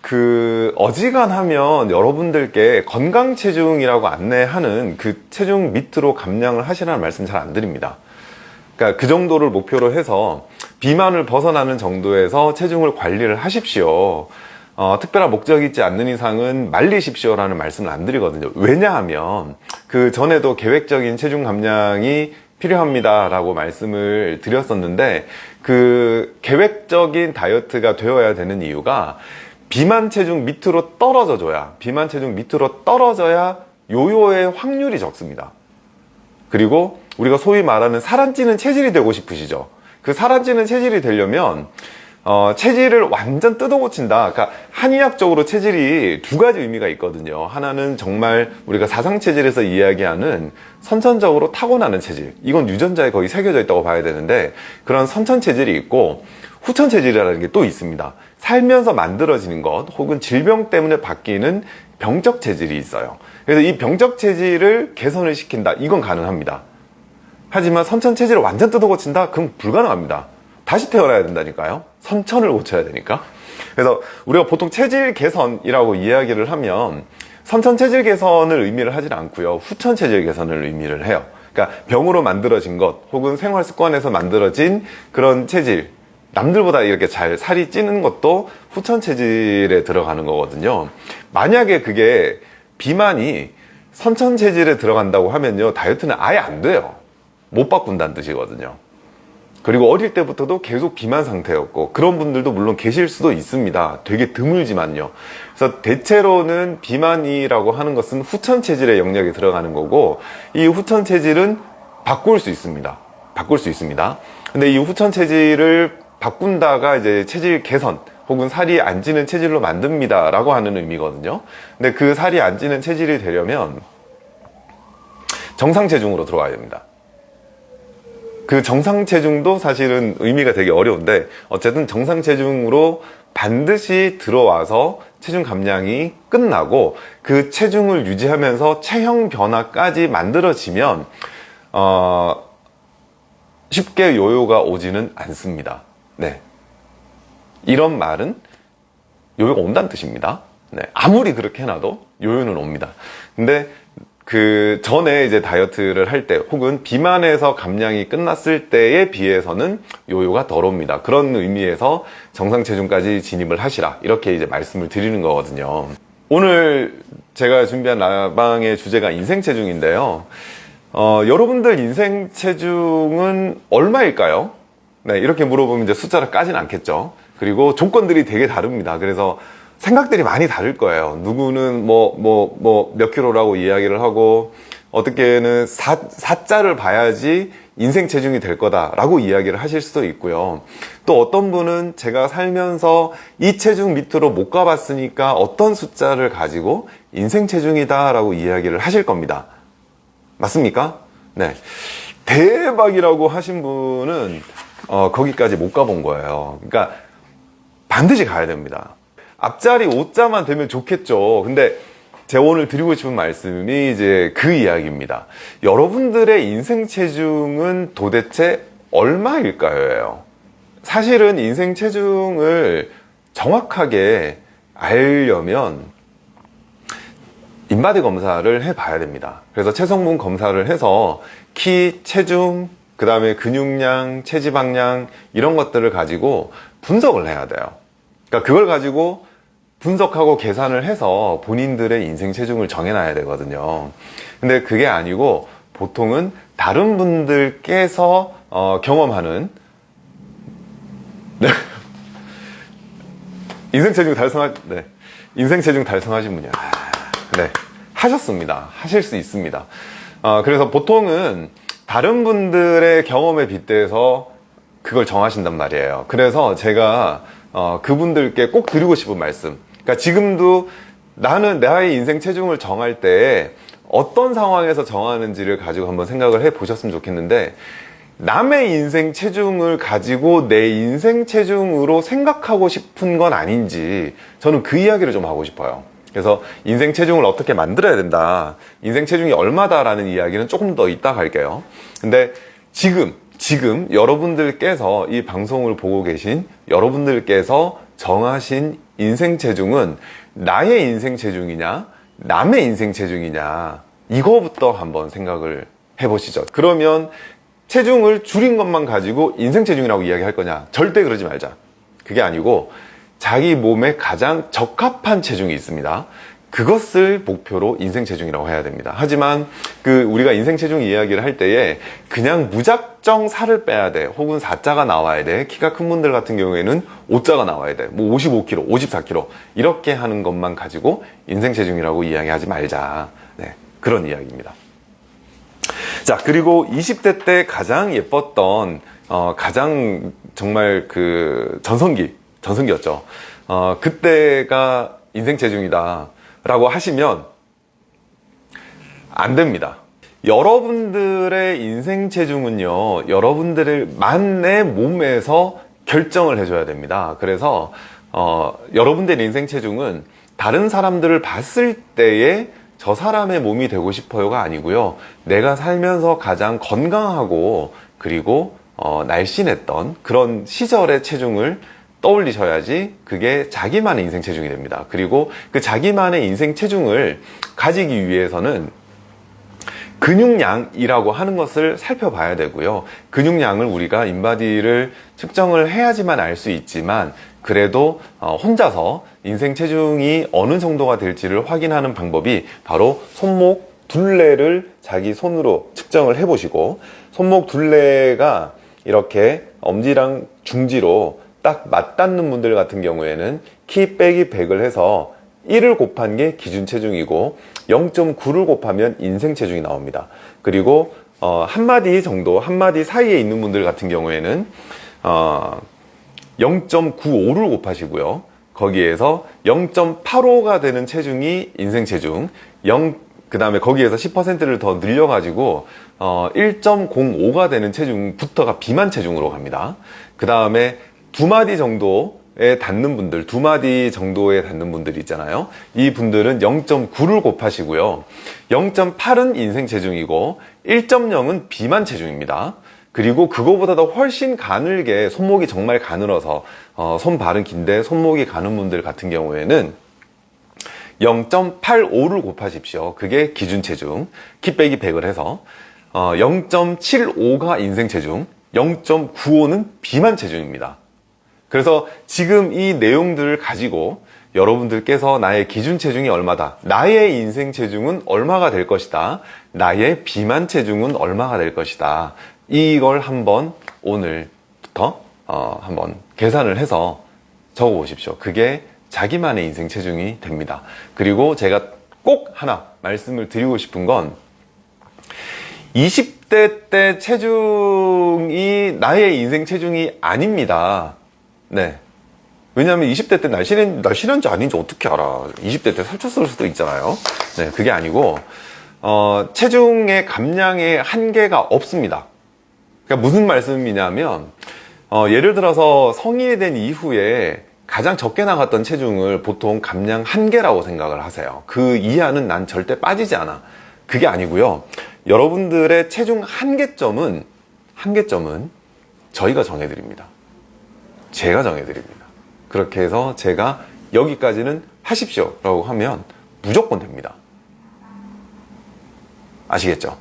그 어지간하면 여러분들께 건강 체중이라고 안내하는 그 체중 밑으로 감량을 하시라는 말씀 잘 안 드립니다. 그러니까 그 정도를 목표로 해서 비만을 벗어나는 정도에서 체중을 관리를 하십시오. 어, 특별한 목적이 있지 않는 이상은 말리십시오 라는 말씀을 안 드리거든요. 왜냐하면 그 전에도 계획적인 체중 감량이 필요합니다 라고 말씀을 드렸었는데 그 계획적인 다이어트가 되어야 되는 이유가 비만 체중 밑으로 떨어져 줘야 비만 체중 밑으로 떨어져야 요요의 확률이 적습니다. 그리고 우리가 소위 말하는 살안 찌는 체질이 되고 싶으시죠. 그 살안 찌는 체질이 되려면 어, 체질을 완전 뜯어 고친다. 그러니까 한의학적으로 체질이 두 가지 의미가 있거든요. 하나는 정말 우리가 사상 체질에서 이야기하는 선천적으로 타고나는 체질. 이건 유전자에 거의 새겨져 있다고 봐야 되는데 그런 선천 체질이 있고 후천 체질이라는 게 또 있습니다. 살면서 만들어지는 것 혹은 질병 때문에 바뀌는 병적 체질이 있어요. 그래서 이 병적 체질을 개선을 시킨다. 이건 가능합니다. 하지만 선천 체질을 완전 뜯어 고친다? 그럼 불가능합니다. 다시 태어나야 된다니까요. 선천을 고쳐야 되니까. 그래서 우리가 보통 체질 개선이라고 이야기를 하면 선천 체질 개선을 의미를 하진 않고요. 후천 체질 개선을 의미를 해요. 그러니까 병으로 만들어진 것 혹은 생활 습관에서 만들어진 그런 체질 남들보다 이렇게 잘 살이 찌는 것도 후천 체질에 들어가는 거거든요. 만약에 그게 비만이 선천 체질에 들어간다고 하면요. 다이어트는 아예 안 돼요. 못 바꾼다는 뜻이거든요. 그리고 어릴 때부터도 계속 비만 상태였고 그런 분들도 물론 계실 수도 있습니다 되게 드물지만요 그래서 대체로는 비만이라고 하는 것은 후천 체질의 영역에 들어가는 거고 이 후천 체질은 바꿀 수 있습니다 바꿀 수 있습니다 근데 이 후천 체질을 바꾼다가 이제 체질 개선 혹은 살이 안 찌는 체질로 만듭니다 라고 하는 의미거든요 근데 그 살이 안 찌는 체질이 되려면 정상 체중으로 들어가야 됩니다 그 정상 체중도 사실은 의미가 되게 어려운데 어쨌든 정상 체중으로 반드시 들어와서 체중 감량이 끝나고 그 체중을 유지하면서 체형 변화까지 만들어지면 어, 쉽게 요요가 오지는 않습니다. 네. 이런 말은 요요가 온다는 뜻입니다. 네. 아무리 그렇게 해놔도 요요는 옵니다. 근데 그 전에 이제 다이어트를 할 때 혹은 비만에서 감량이 끝났을 때에 비해서는 요요가 덜 옵니다 그런 의미에서 정상 체중까지 진입을 하시라 이렇게 이제 말씀을 드리는 거거든요 오늘 제가 준비한 라방의 주제가 인생 체중인데요 어, 여러분들 인생 체중은 얼마일까요? 네, 이렇게 물어보면 이제 숫자를 까진 않겠죠. 그리고 조건들이 되게 다릅니다. 그래서 생각들이 많이 다를 거예요. 누구는 뭐 뭐 뭐 몇 킬로라고 이야기를 하고 어떻게는 사, 사자를 봐야지 인생 체중이 될 거다 라고 이야기를 하실 수도 있고요. 또 어떤 분은 제가 살면서 이 체중 밑으로 못 가봤으니까 어떤 숫자를 가지고 인생 체중이다 라고 이야기를 하실 겁니다. 맞습니까? 네. 대박이라고 하신 분은 어, 거기까지 못 가본 거예요. 그러니까 반드시 가야 됩니다. 앞자리 5자만 되면 좋겠죠. 근데 제가 오늘 드리고 싶은 말씀이 이제 그 이야기입니다. 여러분들의 인생 체중은 도대체 얼마일까요? 사실은 인생 체중을 정확하게 알려면 인바디 검사를 해 봐야 됩니다. 그래서 체성분 검사를 해서 키, 체중, 그 다음에 근육량, 체지방량 이런 것들을 가지고 분석을 해야 돼요. 그러니까 그걸 가지고 분석하고 계산을 해서 본인들의 인생 체중을 정해놔야 되거든요. 근데 그게 아니고 보통은 다른 분들께서 어, 경험하는 네. 인생 체중 달성하 네. 인생 체중 달성하신 분이야. 네. 하셨습니다. 하실 수 있습니다. 어, 그래서 보통은 다른 분들의 경험에 빗대서 그걸 정하신단 말이에요. 그래서 제가 어, 그분들께 꼭 드리고 싶은 말씀. 그러니까 지금도 나는 나의 인생 체중을 정할 때 어떤 상황에서 정하는지를 가지고 한번 생각을 해 보셨으면 좋겠는데 남의 인생 체중을 가지고 내 인생 체중으로 생각하고 싶은 건 아닌지 저는 그 이야기를 좀 하고 싶어요 그래서 인생 체중을 어떻게 만들어야 된다 인생 체중이 얼마다 라는 이야기는 조금 더 이따 갈게요 근데 지금 지금 여러분들께서 이 방송을 보고 계신 여러분들께서 정하신 인생 체중은 나의 인생 체중이냐, 남의 인생 체중이냐, 이거부터 한번 생각을 해보시죠. 그러면 체중을 줄인 것만 가지고 인생 체중이라고 이야기할 거냐? 절대 그러지 말자. 그게 아니고 자기 몸에 가장 적합한 체중이 있습니다. 그것을 목표로 인생 체중이라고 해야 됩니다. 하지만 그 우리가 인생 체중 이야기를 할 때에 그냥 무작정 살을 빼야 돼. 혹은 4자가 나와야 돼. 키가 큰 분들 같은 경우에는 5자가 나와야 돼. 뭐 55kg, 54kg 이렇게 하는 것만 가지고 인생 체중이라고 이야기하지 말자. 네, 그런 이야기입니다. 자, 그리고 20대 때 가장 예뻤던 어, 가장 정말 그 전성기, 전성기였죠. 어, 그때가 인생 체중이다. 라고 하시면 안 됩니다. 여러분들의 인생 체중은요, 여러분들의 만의 몸에서 결정을 해줘야 됩니다. 그래서, 어, 여러분들의 인생 체중은 다른 사람들을 봤을 때에 저 사람의 몸이 되고 싶어요가 아니고요. 내가 살면서 가장 건강하고 그리고 어, 날씬했던 그런 시절의 체중을 떠올리셔야지 그게 자기만의 인생 체중이 됩니다. 그리고 그 자기만의 인생 체중을 가지기 위해서는 근육량이라고 하는 것을 살펴봐야 되고요. 근육량을 우리가 인바디를 측정을 해야지만 알 수 있지만 그래도 어, 혼자서 인생 체중이 어느 정도가 될지를 확인하는 방법이 바로 손목 둘레를 자기 손으로 측정을 해보시고 손목 둘레가 이렇게 엄지랑 중지로 딱 맞닿는 분들 같은 경우에는 키 빼기 100을 해서 1을 곱한 게 기준 체중이고 0.9를 곱하면 인생 체중이 나옵니다. 그리고 어, 한마디 정도, 한마디 사이에 있는 분들 같은 경우에는 어, 0.95를 곱하시고요. 거기에서 0.85가 되는 체중이 인생 체중, 0, 그 다음에 거기에서 10%를 더 늘려가지고 어, 1.05가 되는 체중부터가 비만 체중으로 갑니다. 그 다음에 두 마디 정도에 닿는 분들, 두 마디 정도에 닿는 분들이 있잖아요. 이 분들은 0.9를 곱하시고요. 0.8은 인생 체중이고 1.0은 비만 체중입니다. 그리고 그거보다 도 훨씬 가늘게 손목이 정말 가늘어서 어, 손발은 긴데 손목이 가는 분들 같은 경우에는 0.85를 곱하십시오. 그게 기준 체중. 키 빼기 100을 해서 어, 0.75가 인생 체중, 0.95는 비만 체중입니다. 그래서 지금 이 내용들을 가지고 여러분들께서 나의 기준 체중이 얼마다, 나의 인생 체중은 얼마가 될 것이다, 나의 비만 체중은 얼마가 될 것이다. 이걸 한번 오늘부터 어, 한번 계산을 해서 적어 보십시오. 그게 자기만의 인생 체중이 됩니다. 그리고 제가 꼭 하나 말씀을 드리고 싶은 건 20대 때 체중이 나의 인생 체중이 아닙니다. 네. 왜냐하면 20대 때 날씬한, 날씬한지 아닌지 어떻게 알아. 20대 때 살쪘을 수도 있잖아요. 네, 그게 아니고, 어, 체중의 감량의 한계가 없습니다. 그러니까 무슨 말씀이냐면, 어, 예를 들어서 성인이 된 이후에 가장 적게 나갔던 체중을 보통 감량 한계라고 생각을 하세요. 그 이하는 난 절대 빠지지 않아. 그게 아니고요. 여러분들의 체중 한계점은, 한계점은 저희가 정해드립니다. 제가 정해드립니다. 그렇게 해서 제가 여기까지는 하십시오 라고 하면 무조건 됩니다. 아시겠죠?